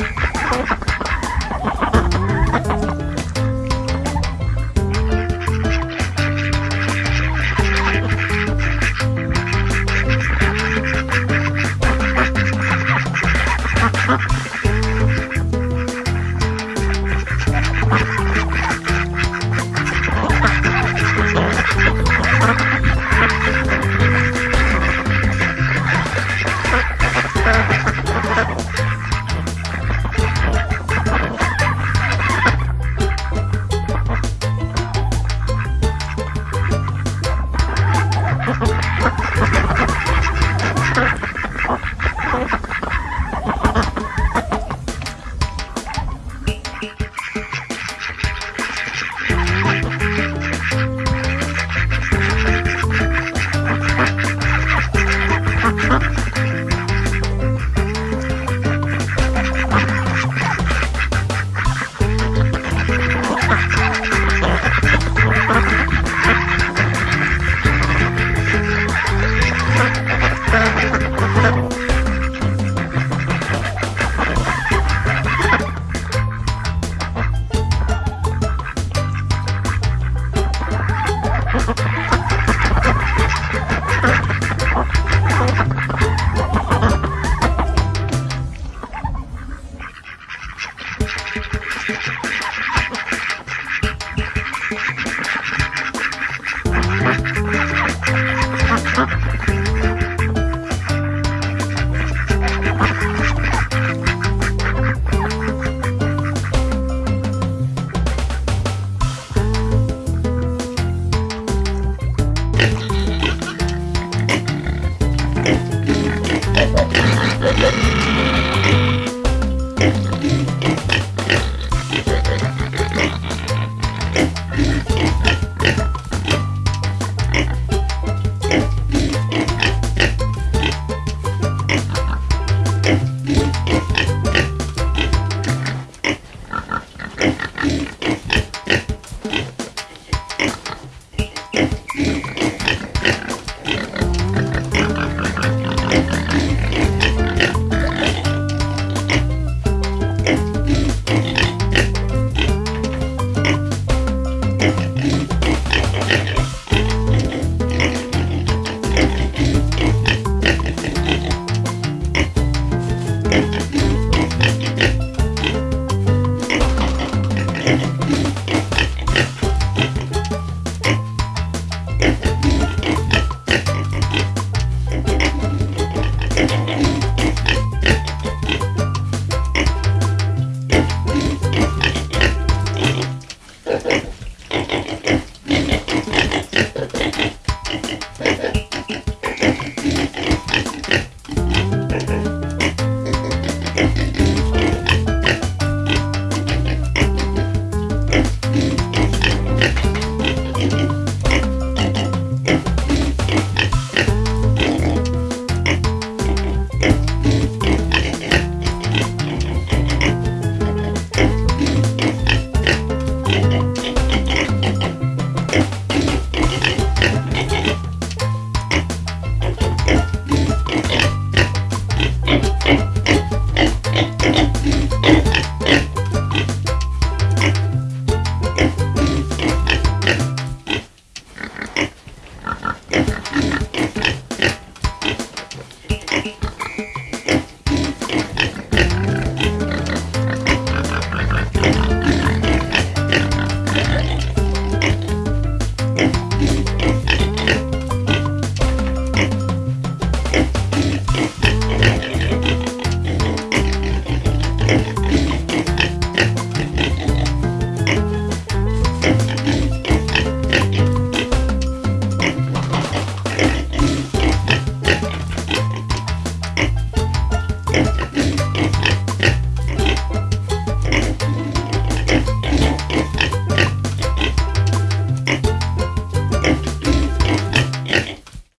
Yeah.